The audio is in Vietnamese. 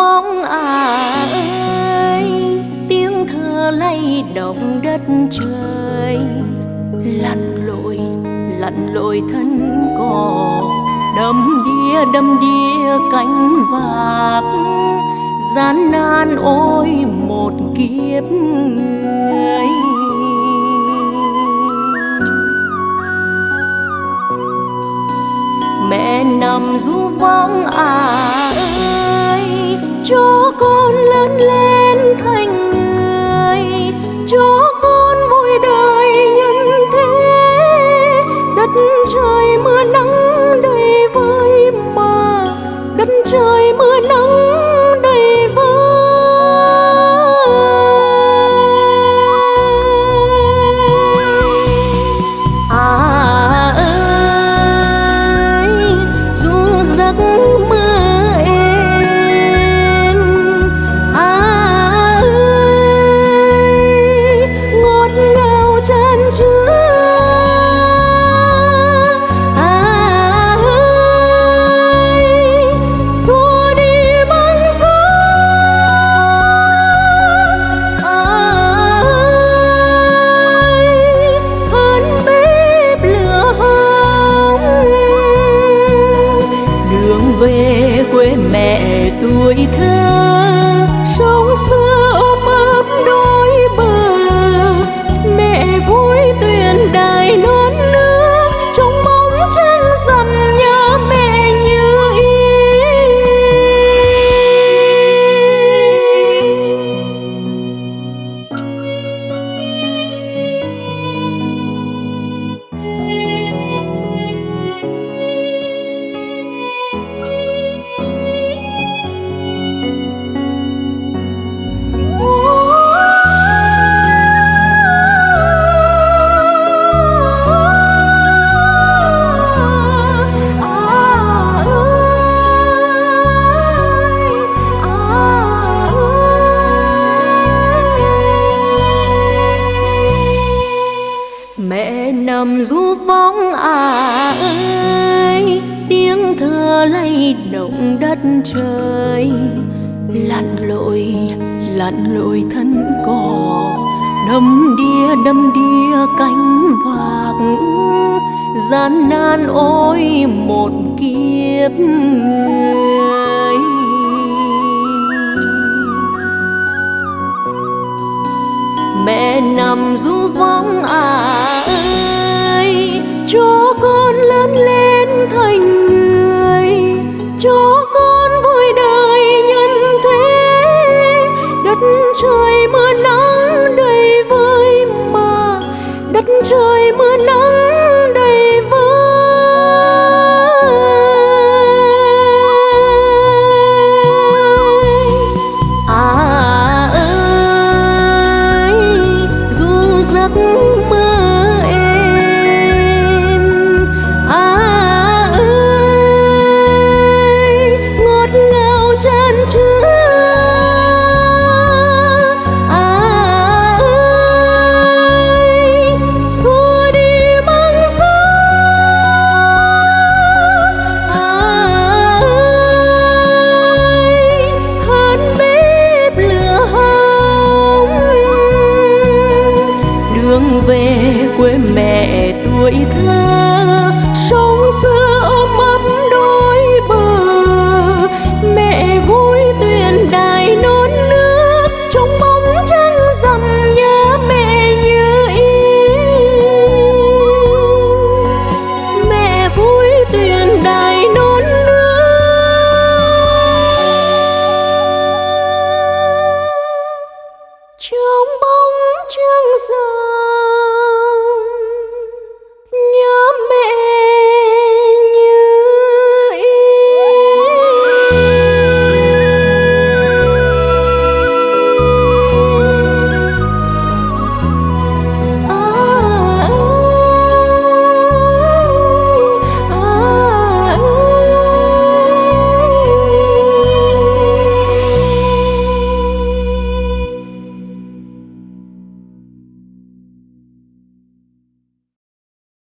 vong à ơi. Tiếng thơ lay động đất trời. Lặn lội lặn lội thân cò đâm đia đâm đia cánh vạc gian nan ôi một kiếp người. Mẹ nằm ru vong à ơi cho con lớn lên thành người. Cho con vui đời nhân thế. Đất trời mưa nắng đầy vơi mà. Đất trời mưa nắng động đất trời. Lặn lội lặn lội thân cỏ, đâm đìa đâm đìa cánh vạc gian nan ôi một kiếp người. Mẹ nằm du vong à ơi chúa trời mưa nắng đầy vơi mà, đất trời mưa nắng đầy vơi. À ơi, dù giấc về quê mẹ tuổi thơ sống xưa ôm mơ